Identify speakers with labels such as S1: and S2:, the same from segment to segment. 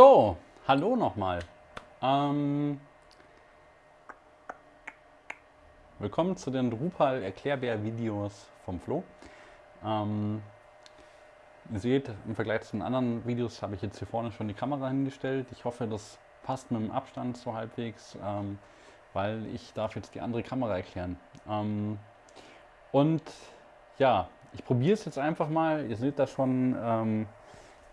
S1: So, hallo nochmal. Ähm, willkommen zu den Drupal Erklärbär-Videos vom Flo. Ähm, ihr seht, im Vergleich zu den anderen Videos habe ich jetzt hier vorne schon die Kamera hingestellt. Ich hoffe, das passt mit dem Abstand so halbwegs, ähm, weil ich darf jetzt die andere Kamera erklären. Ähm, und ja, ich probiere es jetzt einfach mal. Ihr seht da schon ähm,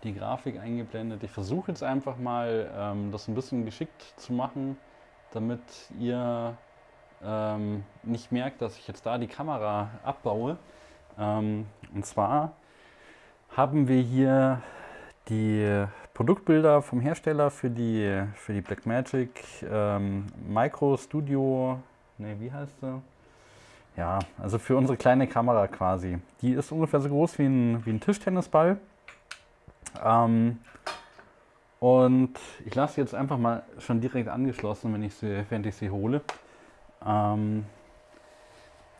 S1: die Grafik eingeblendet. Ich versuche jetzt einfach mal, ähm, das ein bisschen geschickt zu machen, damit ihr ähm, nicht merkt, dass ich jetzt da die Kamera abbaue. Ähm, und zwar haben wir hier die Produktbilder vom Hersteller für die, für die Blackmagic ähm, Micro Studio, ne, wie heißt sie? Ja, also für unsere kleine Kamera quasi. Die ist ungefähr so groß wie ein, wie ein Tischtennisball. Ähm, und ich lasse jetzt einfach mal schon direkt angeschlossen, wenn ich sie, während ich sie hole. Ähm,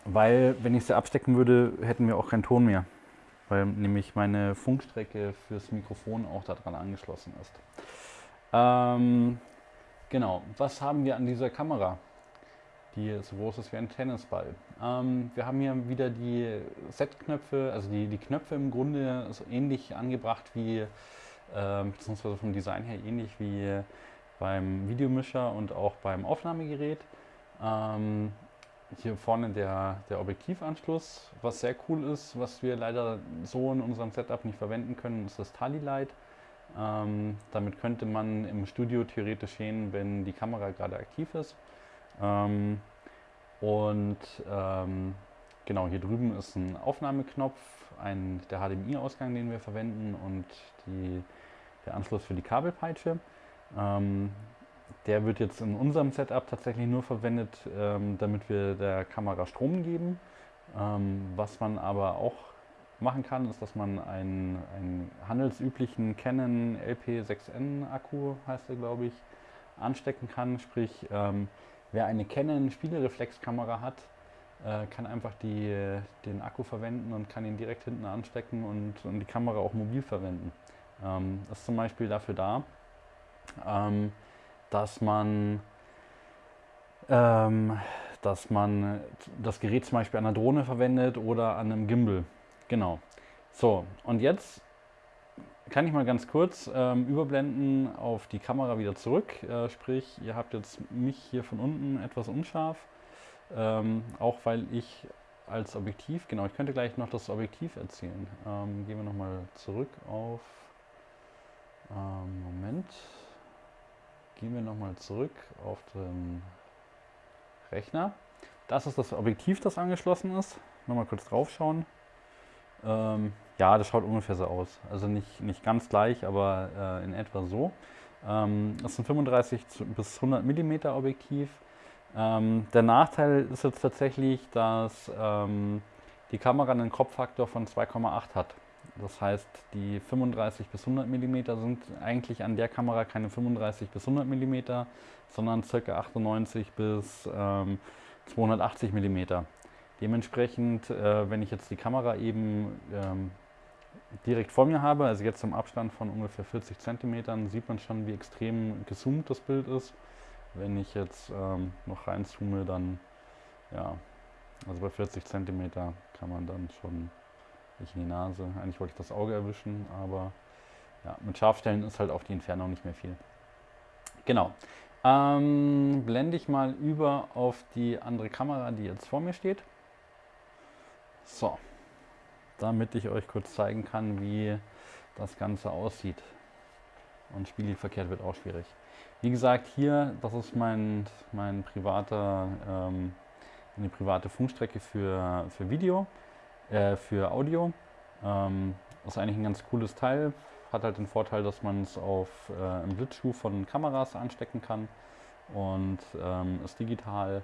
S1: weil, wenn ich sie abstecken würde, hätten wir auch keinen Ton mehr. Weil nämlich meine Funkstrecke fürs Mikrofon auch daran angeschlossen ist. Ähm, genau, was haben wir an dieser Kamera? Die so groß ist wie ein Tennisball. Ähm, wir haben hier wieder die Set-Knöpfe, also die, die Knöpfe im Grunde so ähnlich angebracht wie, äh, beziehungsweise vom Design her ähnlich wie beim Videomischer und auch beim Aufnahmegerät. Ähm, hier vorne der, der Objektivanschluss, was sehr cool ist, was wir leider so in unserem Setup nicht verwenden können, ist das Tally Light. Ähm, damit könnte man im Studio theoretisch sehen, wenn die Kamera gerade aktiv ist. Ähm, und ähm, genau, hier drüben ist ein Aufnahmeknopf, ein, der HDMI-Ausgang, den wir verwenden und die, der Anschluss für die Kabelpeitsche. Ähm, der wird jetzt in unserem Setup tatsächlich nur verwendet, ähm, damit wir der Kamera Strom geben. Ähm, was man aber auch machen kann, ist, dass man einen, einen handelsüblichen Canon LP6N Akku, heißt er glaube ich, anstecken kann. Sprich, ähm, Wer eine Canon Spiegelreflexkamera hat, äh, kann einfach die, den Akku verwenden und kann ihn direkt hinten anstecken und, und die Kamera auch mobil verwenden. Ähm, das ist zum Beispiel dafür da, ähm, dass man ähm, dass man das Gerät zum Beispiel an einer Drohne verwendet oder an einem Gimbal. Genau. So, und jetzt kann ich mal ganz kurz ähm, überblenden auf die Kamera wieder zurück. Äh, sprich, ihr habt jetzt mich hier von unten etwas unscharf. Ähm, auch weil ich als Objektiv, genau, ich könnte gleich noch das Objektiv erzählen. Ähm, gehen wir nochmal zurück auf, ähm, Moment, gehen wir nochmal zurück auf den Rechner. Das ist das Objektiv, das angeschlossen ist. Nochmal kurz drauf schauen. Ja, das schaut ungefähr so aus. Also nicht, nicht ganz gleich, aber äh, in etwa so. Ähm, das ist ein 35 bis 100 mm Objektiv. Ähm, der Nachteil ist jetzt tatsächlich, dass ähm, die Kamera einen Kropffaktor von 2,8 hat. Das heißt, die 35 bis 100 mm sind eigentlich an der Kamera keine 35 bis 100 mm, sondern ca. 98 bis 280 ähm, mm. Dementsprechend, äh, wenn ich jetzt die Kamera eben ähm, direkt vor mir habe, also jetzt im Abstand von ungefähr 40 cm, sieht man schon, wie extrem gezoomt das Bild ist. Wenn ich jetzt ähm, noch reinzoome, dann, ja, also bei 40 cm kann man dann schon nicht in die Nase. Eigentlich wollte ich das Auge erwischen, aber ja, mit Scharfstellen ist halt auf die Entfernung nicht mehr viel. Genau. Ähm, blende ich mal über auf die andere Kamera, die jetzt vor mir steht. So, damit ich euch kurz zeigen kann, wie das Ganze aussieht. Und spiegelverkehrt wird auch schwierig. Wie gesagt, hier, das ist mein, mein privater, ähm, eine private Funkstrecke für, für Video, äh, für Audio. Ähm, ist eigentlich ein ganz cooles Teil. Hat halt den Vorteil, dass man es auf äh, im Blitzschuh von Kameras anstecken kann und ähm, ist digital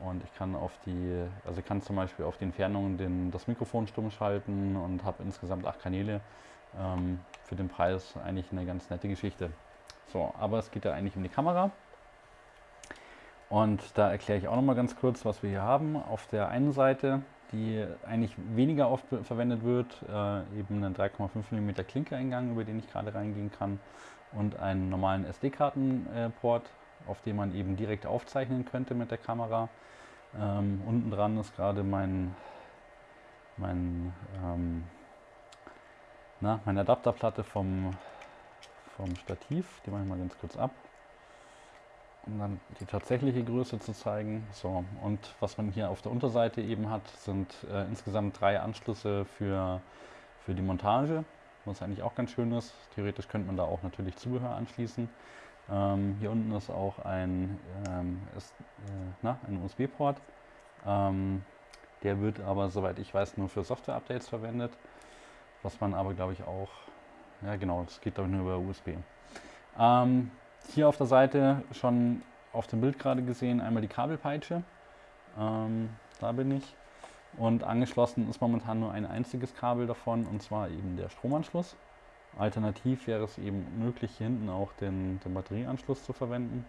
S1: und ich kann auf die, also kann zum Beispiel auf die Entfernung den, das Mikrofon stumm schalten und habe insgesamt acht Kanäle. Ähm, für den Preis eigentlich eine ganz nette Geschichte. So, aber es geht ja eigentlich um die Kamera. Und da erkläre ich auch noch mal ganz kurz, was wir hier haben. Auf der einen Seite die eigentlich weniger oft verwendet wird, äh, eben einen 3,5 mm Klinkereingang, über den ich gerade reingehen kann und einen normalen SD-Kartenport, auf dem man eben direkt aufzeichnen könnte mit der Kamera. Ähm, unten dran ist gerade mein, mein, ähm, na, meine Adapterplatte vom, vom Stativ, die mache ich mal ganz kurz ab um dann die tatsächliche Größe zu zeigen. So, und was man hier auf der Unterseite eben hat, sind äh, insgesamt drei Anschlüsse für, für die Montage, was eigentlich auch ganz schön ist. Theoretisch könnte man da auch natürlich Zubehör anschließen. Ähm, hier unten ist auch ein, ähm, äh, ein USB-Port. Ähm, der wird aber, soweit ich weiß, nur für Software-Updates verwendet. Was man aber, glaube ich, auch, ja genau, das geht glaube ich nur über USB. Ähm, hier auf der Seite schon auf dem Bild gerade gesehen einmal die Kabelpeitsche. Ähm, da bin ich. Und angeschlossen ist momentan nur ein einziges Kabel davon und zwar eben der Stromanschluss. Alternativ wäre es eben möglich, hier hinten auch den, den Batterieanschluss zu verwenden.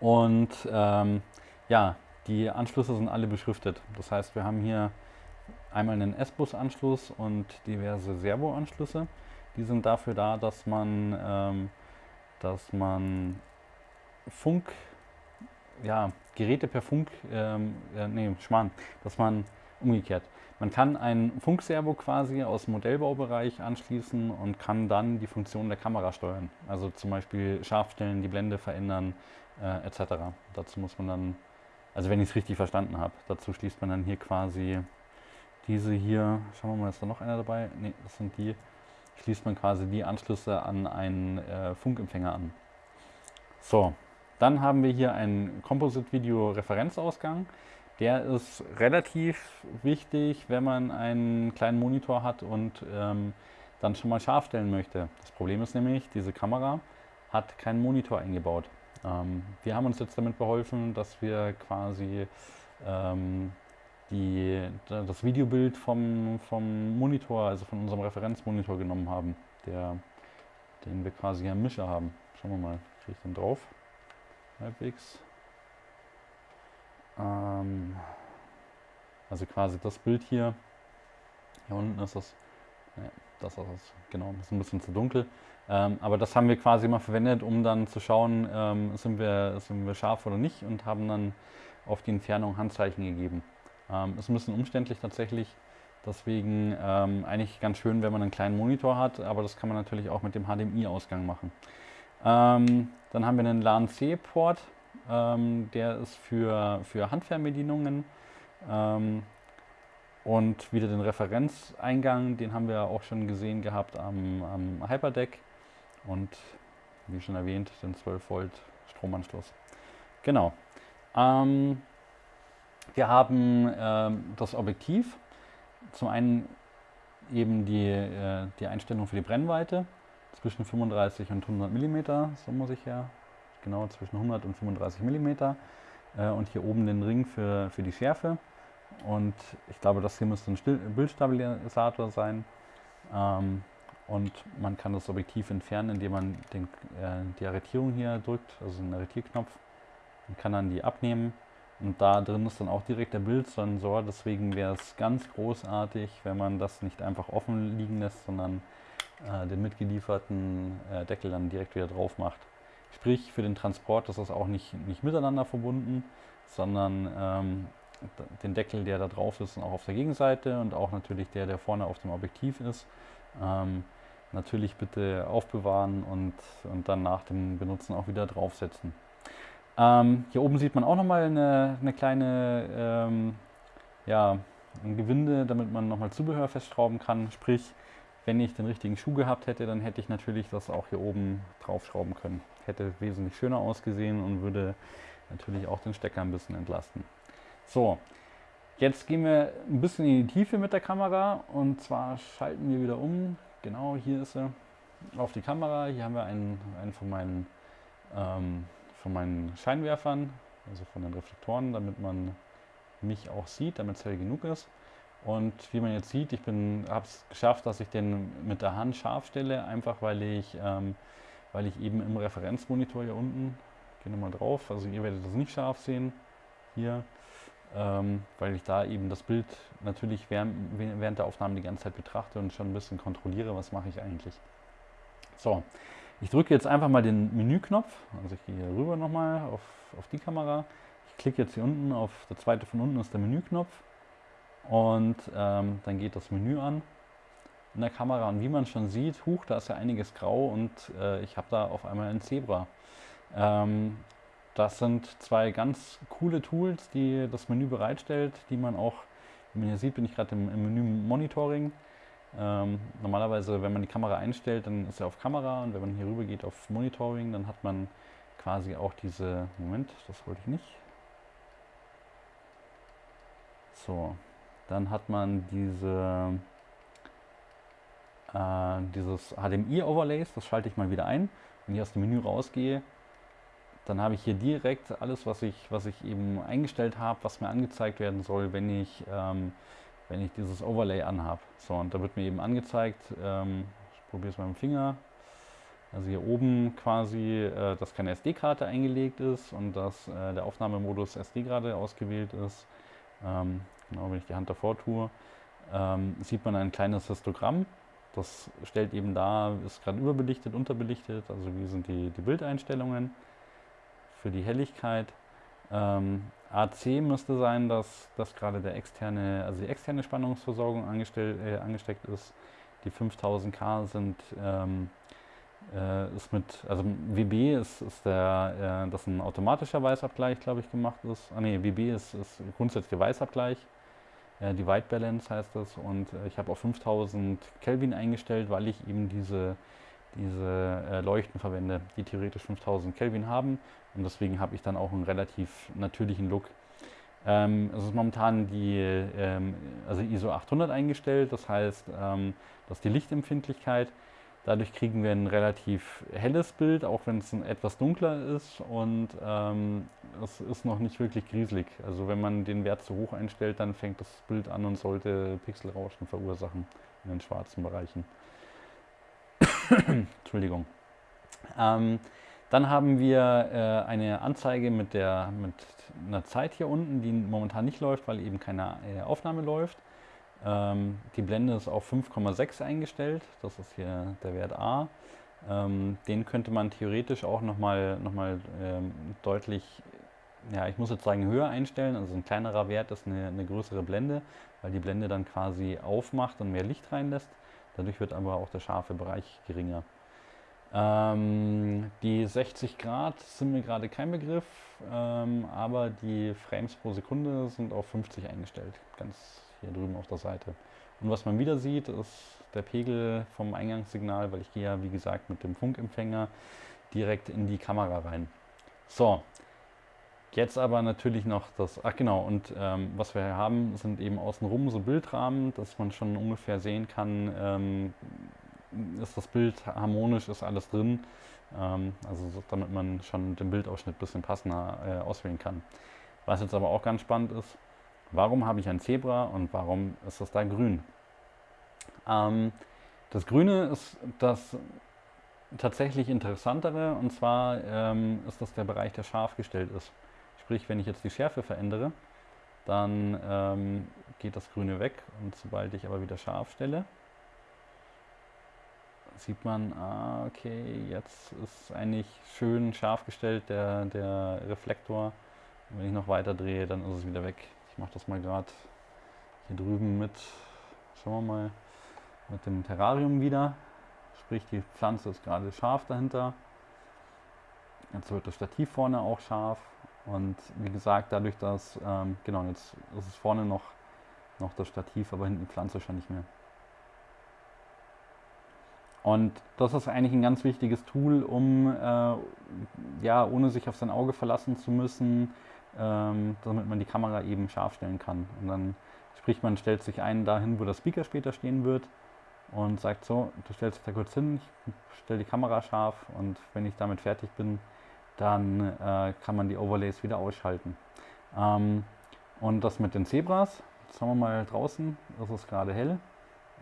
S1: Und ähm, ja, die Anschlüsse sind alle beschriftet. Das heißt, wir haben hier einmal einen S-Bus-Anschluss und diverse Servo-Anschlüsse. Die sind dafür da, dass man ähm, dass man Funk, ja, Geräte per Funk, ähm, äh, nee, Schmarrn, dass man umgekehrt. Man kann ein Funkservo quasi aus dem Modellbaubereich anschließen und kann dann die Funktion der Kamera steuern. Also zum Beispiel scharf stellen, die Blende verändern, äh, etc. Dazu muss man dann, also wenn ich es richtig verstanden habe, dazu schließt man dann hier quasi diese hier, schauen wir mal, ist da noch einer dabei? Ne, das sind die, schließt man quasi die Anschlüsse an einen äh, Funkempfänger an. So, dann haben wir hier einen Composite-Video-Referenzausgang. Der ist relativ wichtig, wenn man einen kleinen Monitor hat und ähm, dann schon mal scharf stellen möchte. Das Problem ist nämlich, diese Kamera hat keinen Monitor eingebaut. Ähm, wir haben uns jetzt damit beholfen, dass wir quasi ähm, die, das Videobild vom, vom Monitor, also von unserem Referenzmonitor genommen haben, der, den wir quasi am Mischer haben. Schauen wir mal, kriege ich den drauf? Halbwegs. Ähm, also quasi das Bild hier. Hier unten ist das, ne, das ist das, genau, das ist ein bisschen zu dunkel. Ähm, aber das haben wir quasi mal verwendet, um dann zu schauen, ähm, sind, wir, sind wir scharf oder nicht und haben dann auf die Entfernung Handzeichen gegeben. Ähm, ist ein bisschen umständlich tatsächlich. Deswegen ähm, eigentlich ganz schön, wenn man einen kleinen Monitor hat, aber das kann man natürlich auch mit dem HDMI-Ausgang machen. Ähm, dann haben wir einen LAN-C-Port, ähm, der ist für, für Handfernbedienungen. Ähm, und wieder den Referenzeingang, den haben wir auch schon gesehen gehabt am, am Hyperdeck. Und wie schon erwähnt, den 12 Volt Stromanschluss. Genau. Ähm, wir haben ähm, das Objektiv, zum einen eben die, äh, die Einstellung für die Brennweite zwischen 35 und 100 mm, so muss ich ja, genau zwischen 100 und 35 mm äh, und hier oben den Ring für, für die Schärfe. Und ich glaube, das hier müsste ein Stil Bildstabilisator sein. Ähm, und man kann das Objektiv entfernen, indem man den, äh, die Arretierung hier drückt, also den Arretierknopf und kann dann die abnehmen. Und da drin ist dann auch direkt der Bildsensor, deswegen wäre es ganz großartig, wenn man das nicht einfach offen liegen lässt, sondern äh, den mitgelieferten äh, Deckel dann direkt wieder drauf macht. Sprich, für den Transport ist das auch nicht, nicht miteinander verbunden, sondern ähm, den Deckel, der da drauf ist, auch auf der Gegenseite und auch natürlich der, der vorne auf dem Objektiv ist. Ähm, natürlich bitte aufbewahren und, und dann nach dem Benutzen auch wieder draufsetzen. Ähm, hier oben sieht man auch nochmal eine, eine kleine ähm, ja, ein Gewinde, damit man nochmal Zubehör festschrauben kann. Sprich, wenn ich den richtigen Schuh gehabt hätte, dann hätte ich natürlich das auch hier oben draufschrauben können. Hätte wesentlich schöner ausgesehen und würde natürlich auch den Stecker ein bisschen entlasten. So, jetzt gehen wir ein bisschen in die Tiefe mit der Kamera und zwar schalten wir wieder um. Genau, hier ist sie auf die Kamera. Hier haben wir einen, einen von meinen ähm, von meinen Scheinwerfern, also von den Reflektoren, damit man mich auch sieht, damit es hell genug ist. Und wie man jetzt sieht, ich habe es geschafft, dass ich den mit der Hand scharf stelle, einfach weil ich, ähm, weil ich eben im Referenzmonitor hier unten, gehe nochmal drauf, also ihr werdet das nicht scharf sehen, hier, ähm, weil ich da eben das Bild natürlich während, während der Aufnahme die ganze Zeit betrachte und schon ein bisschen kontrolliere, was mache ich eigentlich. So, ich drücke jetzt einfach mal den Menüknopf, also ich gehe hier rüber nochmal auf, auf die Kamera. Ich klicke jetzt hier unten auf, der zweite von unten ist der Menüknopf und ähm, dann geht das Menü an in der Kamera und wie man schon sieht, huch, da ist ja einiges grau und äh, ich habe da auf einmal ein Zebra. Ähm, das sind zwei ganz coole Tools, die das Menü bereitstellt, die man auch, wie man hier sieht, bin ich gerade im, im, Menü Monitoring. Ähm, normalerweise, wenn man die Kamera einstellt, dann ist er auf Kamera und wenn man hier rüber geht auf Monitoring, dann hat man quasi auch diese, Moment, das wollte ich nicht. So, dann hat man diese, äh, dieses HDMI-Overlays, das schalte ich mal wieder ein. Wenn ich aus dem Menü rausgehe, dann habe ich hier direkt alles, was ich, was ich eben eingestellt habe, was mir angezeigt werden soll, wenn ich, ähm, wenn ich dieses Overlay anhabe. So, und da wird mir eben angezeigt, ähm, ich probiere es mit dem Finger, also hier oben quasi, äh, dass keine SD-Karte eingelegt ist und dass äh, der Aufnahmemodus SD gerade ausgewählt ist. Ähm, genau, wenn ich die Hand davor tue, ähm, sieht man ein kleines Histogramm. Das stellt eben dar, ist gerade überbelichtet, unterbelichtet, also wie sind die, die Bildeinstellungen für die Helligkeit. Ähm, AC müsste sein, dass, dass gerade der externe, also die externe Spannungsversorgung äh, angesteckt ist. Die 5000K sind ähm, äh, ist mit, also WB ist, ist der, äh, dass ein automatischer Weißabgleich, glaube ich, gemacht ist. Ah ne, WB ist, ist grundsätzlich Weißabgleich. Äh, die White Balance heißt das. Und äh, ich habe auf 5000 Kelvin eingestellt, weil ich eben diese diese äh, Leuchten verwende, die theoretisch 5000 Kelvin haben. Und deswegen habe ich dann auch einen relativ natürlichen Look. Ähm, es ist momentan die ähm, also ISO 800 eingestellt, das heißt, ähm, dass die Lichtempfindlichkeit, dadurch kriegen wir ein relativ helles Bild, auch wenn es etwas dunkler ist und ähm, es ist noch nicht wirklich grieselig. Also wenn man den Wert zu hoch einstellt, dann fängt das Bild an und sollte Pixelrauschen verursachen in den schwarzen Bereichen. Entschuldigung. Ähm, dann haben wir äh, eine Anzeige mit, der, mit einer Zeit hier unten, die momentan nicht läuft, weil eben keine äh, Aufnahme läuft. Ähm, die Blende ist auf 5,6 eingestellt, das ist hier der Wert A. Ähm, den könnte man theoretisch auch nochmal noch mal, ähm, deutlich, ja ich muss jetzt sagen höher einstellen, also ein kleinerer Wert ist eine, eine größere Blende, weil die Blende dann quasi aufmacht und mehr Licht reinlässt. Dadurch wird aber auch der scharfe Bereich geringer. Ähm, die 60 Grad sind mir gerade kein Begriff, ähm, aber die Frames pro Sekunde sind auf 50 eingestellt, ganz hier drüben auf der Seite. Und was man wieder sieht, ist der Pegel vom Eingangssignal, weil ich gehe ja wie gesagt mit dem Funkempfänger direkt in die Kamera rein. So, Jetzt aber natürlich noch das, ach genau, und ähm, was wir hier haben, sind eben außenrum so Bildrahmen, dass man schon ungefähr sehen kann, ähm, ist das Bild harmonisch, ist alles drin, ähm, also so, damit man schon den Bildausschnitt ein bisschen passender äh, auswählen kann. Was jetzt aber auch ganz spannend ist, warum habe ich ein Zebra und warum ist das da grün? Ähm, das Grüne ist das tatsächlich interessantere und zwar ähm, ist das der Bereich, der scharf gestellt ist. Sprich, wenn ich jetzt die Schärfe verändere, dann ähm, geht das Grüne weg und sobald ich aber wieder scharf stelle, sieht man, ah, okay, jetzt ist eigentlich schön scharf gestellt der, der Reflektor. Wenn ich noch weiter drehe, dann ist es wieder weg. Ich mache das mal gerade hier drüben mit, schauen wir mal, mit dem Terrarium wieder. Sprich, die Pflanze ist gerade scharf dahinter. Jetzt wird das Stativ vorne auch scharf. Und wie gesagt, dadurch, dass, ähm, genau, jetzt ist es vorne noch, noch das Stativ, aber hinten die Pflanze schon nicht mehr. Und das ist eigentlich ein ganz wichtiges Tool, um, äh, ja, ohne sich auf sein Auge verlassen zu müssen, ähm, damit man die Kamera eben scharf stellen kann. Und dann, sprich, man stellt sich ein dahin, wo der Speaker später stehen wird und sagt so, du stellst dich da kurz hin, ich stelle die Kamera scharf und wenn ich damit fertig bin, dann äh, kann man die Overlays wieder ausschalten. Ähm, und das mit den Zebras, jetzt haben wir mal draußen, ist es gerade hell.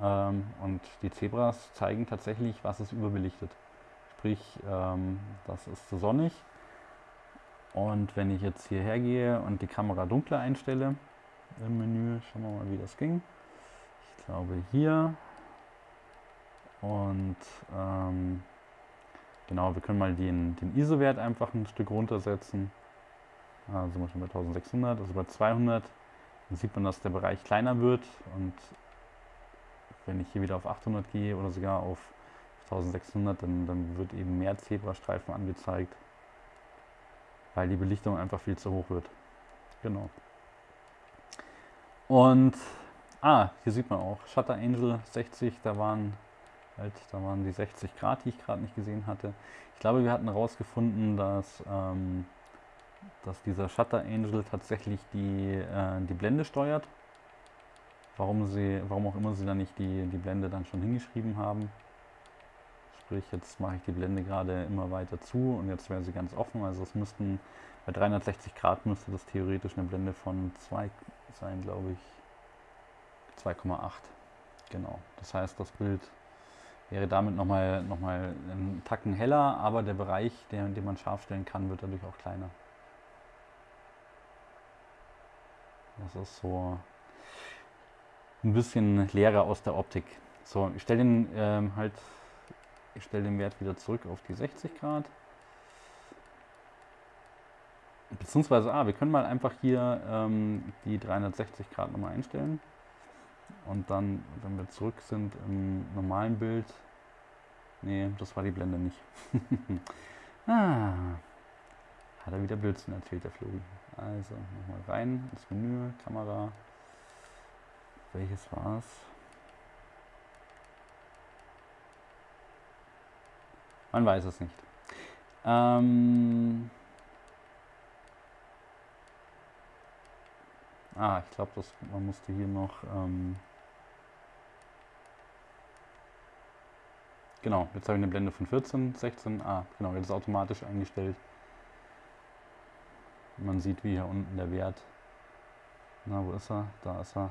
S1: Ähm, und die Zebras zeigen tatsächlich, was ist überbelichtet. Sprich, ähm, das ist zu sonnig. Und wenn ich jetzt hierher gehe und die Kamera dunkler einstelle im Menü, schauen wir mal, wie das ging. Ich glaube hier. Und ähm, genau, wir können mal den, den ISO-Wert einfach ein Stück runtersetzen. Also sind wir bei 1600, also bei 200. Dann sieht man, dass der Bereich kleiner wird. Und wenn ich hier wieder auf 800 gehe oder sogar auf 1600, dann, dann wird eben mehr Zebrastreifen angezeigt weil die Belichtung einfach viel zu hoch wird. Genau. Und, ah, hier sieht man auch, Shutter Angel 60, da waren halt, da waren die 60 Grad, die ich gerade nicht gesehen hatte. Ich glaube, wir hatten herausgefunden, dass, ähm, dass dieser Shutter Angel tatsächlich die, äh, die Blende steuert. Warum, sie, warum auch immer sie da nicht die, die Blende dann schon hingeschrieben haben. Sprich, jetzt mache ich die Blende gerade immer weiter zu und jetzt wäre sie ganz offen. Also es müssten bei 360 Grad müsste das theoretisch eine Blende von 2 sein, glaube ich. 2,8. Genau. Das heißt, das Bild wäre damit nochmal noch mal einen Tacken heller, aber der Bereich, den, den man scharf stellen kann, wird dadurch auch kleiner. Das ist so ein bisschen leerer aus der Optik. So, ich stelle den ähm, halt ich stelle den Wert wieder zurück auf die 60 Grad. Beziehungsweise, ah, wir können mal einfach hier ähm, die 360 Grad nochmal einstellen. Und dann, wenn wir zurück sind im normalen Bild, nee, das war die Blende nicht. ah, hat er wieder Blödsinn erzählt, der Flori. Also, nochmal rein ins Menü, Kamera. Welches war Man weiß es nicht. Ähm ah, ich glaube, man musste hier noch... Ähm genau, jetzt habe ich eine Blende von 14, 16. Ah, genau, jetzt ist automatisch eingestellt. Man sieht, wie hier unten der Wert... Na, wo ist er? Da ist er.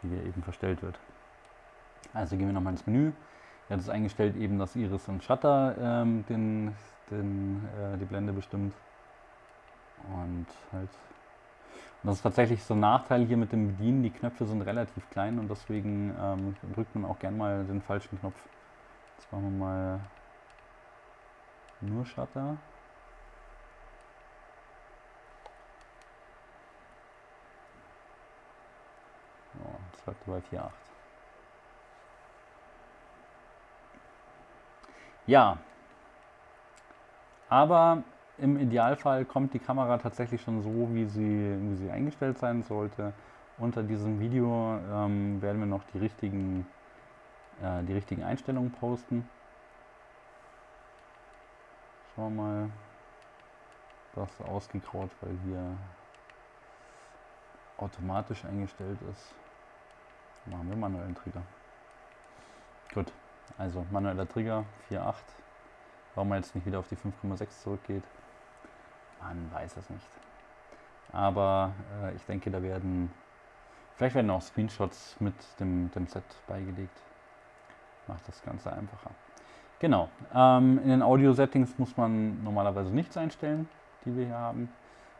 S1: Wie er eben verstellt wird. Also gehen wir nochmal ins Menü. Er hat es eingestellt eben, dass Iris und Shutter ähm, den, den, äh, die Blende bestimmt. Und halt. Und das ist tatsächlich so ein Nachteil hier mit dem Bedienen. Die Knöpfe sind relativ klein und deswegen ähm, drückt man auch gern mal den falschen Knopf. Jetzt machen wir mal nur Shutter. So, jetzt bleibt bei 4.8. Ja, aber im Idealfall kommt die Kamera tatsächlich schon so, wie sie, wie sie eingestellt sein sollte. Unter diesem Video ähm, werden wir noch die richtigen, äh, die richtigen Einstellungen posten. Schauen wir mal, das ausgegraut, weil hier automatisch eingestellt ist. Machen wir manuellen Trigger. Gut. Also manueller Trigger 4.8. Warum man jetzt nicht wieder auf die 5,6 zurückgeht, man weiß es nicht. Aber äh, ich denke, da werden, vielleicht werden auch Screenshots mit dem, dem Set beigelegt. Macht das Ganze einfacher. Genau, ähm, in den Audio-Settings muss man normalerweise nichts einstellen, die wir hier haben,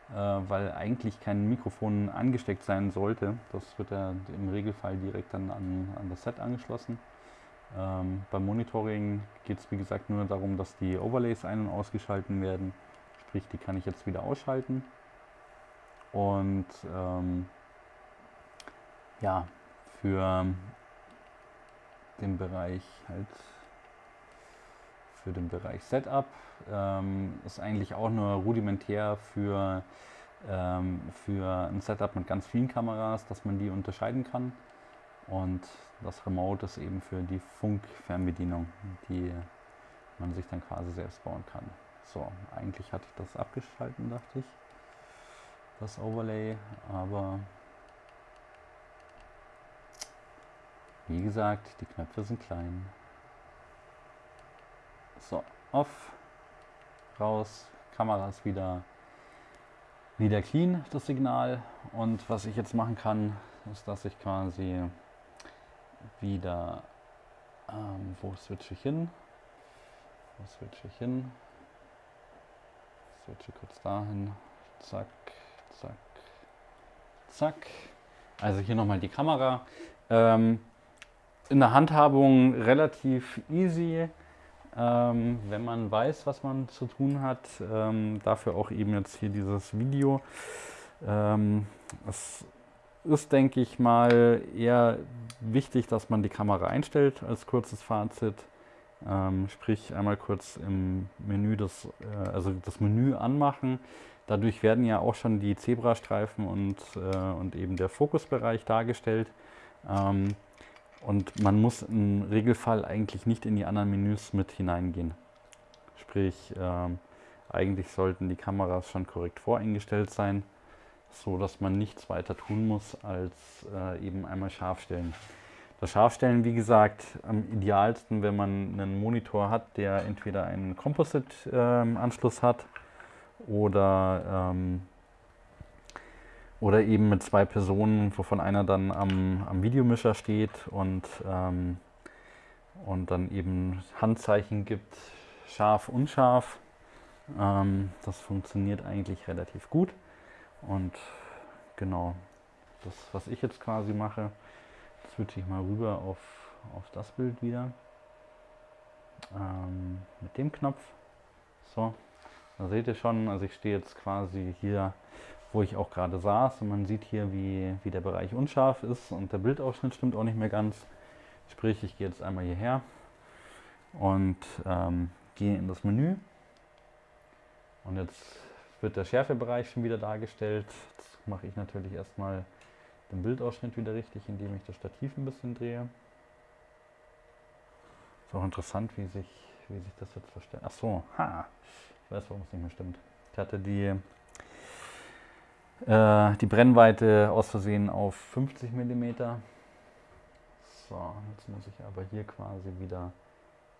S1: äh, weil eigentlich kein Mikrofon angesteckt sein sollte. Das wird ja im Regelfall direkt dann an, an das Set angeschlossen. Ähm, beim Monitoring geht es wie gesagt nur darum, dass die Overlays ein- und ausgeschalten werden. Sprich, die kann ich jetzt wieder ausschalten. Und ähm, ja, für den Bereich halt für den Bereich Setup ähm, ist eigentlich auch nur rudimentär für, ähm, für ein Setup mit ganz vielen Kameras, dass man die unterscheiden kann. Und das Remote ist eben für die Funkfernbedienung, die man sich dann quasi selbst bauen kann. So, eigentlich hatte ich das abgeschalten, dachte ich, das Overlay, aber wie gesagt, die Knöpfe sind klein. So, off, raus, Kamera ist wieder, wieder clean, das Signal. Und was ich jetzt machen kann, ist, dass ich quasi wieder, ähm, wo switche ich hin? Wo switche ich hin? switche kurz dahin. Zack, zack, zack. Also hier nochmal die Kamera. Ähm, in der Handhabung relativ easy, ähm, wenn man weiß, was man zu tun hat. Ähm, dafür auch eben jetzt hier dieses Video. Ähm, es ist, denke ich mal, eher wichtig, dass man die Kamera einstellt als kurzes Fazit. Ähm, sprich einmal kurz im Menü das, äh, also das Menü anmachen. Dadurch werden ja auch schon die Zebrastreifen und, äh, und eben der Fokusbereich dargestellt. Ähm, und man muss im Regelfall eigentlich nicht in die anderen Menüs mit hineingehen. Sprich, ähm, eigentlich sollten die Kameras schon korrekt voreingestellt sein, so dass man nichts weiter tun muss, als äh, eben einmal scharf stellen. Das Scharfstellen, wie gesagt, am idealsten, wenn man einen Monitor hat, der entweder einen Composite-Anschluss ähm, hat oder ähm, oder eben mit zwei Personen, wovon einer dann am, am Videomischer steht und, ähm, und dann eben Handzeichen gibt, scharf, unscharf. Ähm, das funktioniert eigentlich relativ gut. Und genau, das, was ich jetzt quasi mache, switche ich mal rüber auf, auf das Bild wieder. Ähm, mit dem Knopf. So, da seht ihr schon, also ich stehe jetzt quasi hier wo ich auch gerade saß. Und man sieht hier, wie, wie der Bereich unscharf ist und der Bildausschnitt stimmt auch nicht mehr ganz. Sprich, ich gehe jetzt einmal hierher und ähm, gehe in das Menü. Und jetzt wird der Schärfebereich schon wieder dargestellt. Jetzt mache ich natürlich erstmal den Bildausschnitt wieder richtig, indem ich das Stativ ein bisschen drehe. Ist auch interessant, wie sich, wie sich das jetzt verstellt. Ach so, ha, ich weiß, warum es nicht mehr stimmt. Ich hatte die äh, die Brennweite aus Versehen auf 50 mm. So, jetzt muss ich aber hier quasi wieder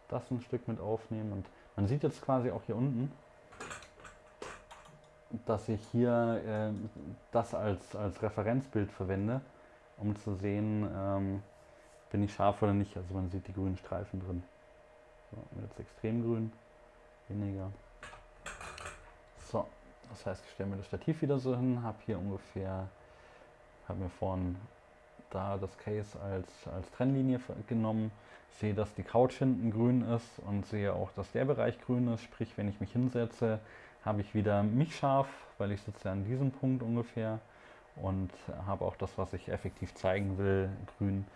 S1: das ein Stück mit aufnehmen. Und man sieht jetzt quasi auch hier unten, dass ich hier äh, das als, als Referenzbild verwende, um zu sehen, ähm, bin ich scharf oder nicht. Also man sieht die grünen Streifen drin. So, jetzt extrem grün, weniger. So, das heißt, ich stelle mir das Stativ wieder so hin, habe hier ungefähr, habe mir vorhin da das Case als, als Trennlinie genommen, sehe, dass die Couch hinten grün ist und sehe auch, dass der Bereich grün ist. Sprich, wenn ich mich hinsetze, habe ich wieder mich scharf, weil ich sitze an diesem Punkt ungefähr und habe auch das, was ich effektiv zeigen will, grün.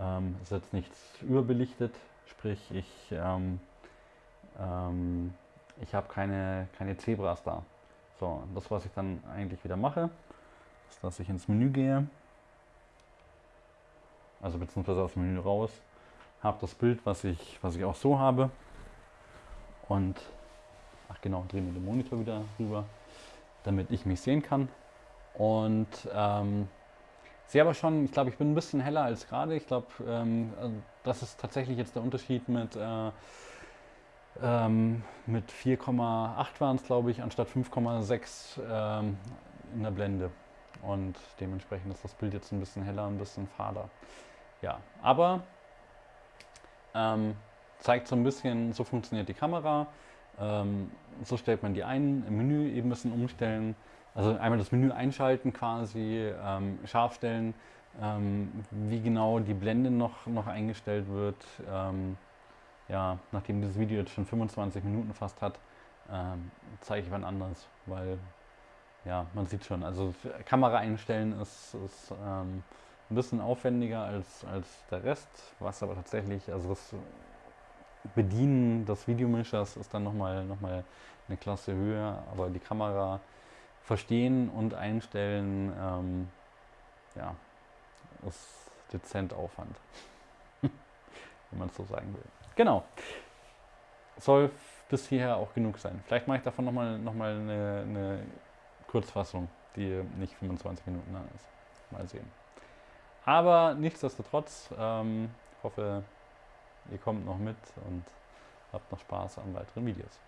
S1: Ähm, ist jetzt nichts überbelichtet, sprich ich, ähm, ähm, ich habe keine, keine Zebras da. So, das was ich dann eigentlich wieder mache, ist, dass ich ins Menü gehe, also beziehungsweise aus dem Menü raus, habe das Bild, was ich, was ich auch so habe und, ach genau, drehe mir den Monitor wieder rüber, damit ich mich sehen kann und ähm, sehe aber schon, ich glaube, ich bin ein bisschen heller als gerade. Ich glaube, ähm, also das ist tatsächlich jetzt der Unterschied mit äh, ähm, mit 4,8 waren es, glaube ich, anstatt 5,6 ähm, in der Blende. Und dementsprechend ist das Bild jetzt ein bisschen heller, ein bisschen fader. Ja, aber ähm, zeigt so ein bisschen, so funktioniert die Kamera. Ähm, so stellt man die ein, im Menü eben ein bisschen umstellen. Also einmal das Menü einschalten quasi, ähm, scharf stellen, ähm, wie genau die Blende noch, noch eingestellt wird ja, nachdem dieses Video jetzt schon 25 Minuten fast hat, ähm, zeige ich wann anderes, weil ja, man sieht schon, also Kamera einstellen ist, ist ähm, ein bisschen aufwendiger als, als der Rest, was aber tatsächlich, also das Bedienen des Videomischers ist dann nochmal noch mal eine Klasse höher, aber die Kamera verstehen und einstellen, ähm, ja, ist dezent Aufwand, wenn man es so sagen will. Genau. Soll bis hierher auch genug sein. Vielleicht mache ich davon nochmal noch mal eine, eine Kurzfassung, die nicht 25 Minuten lang ist. Mal sehen. Aber nichtsdestotrotz, ähm, hoffe, ihr kommt noch mit und habt noch Spaß an weiteren Videos.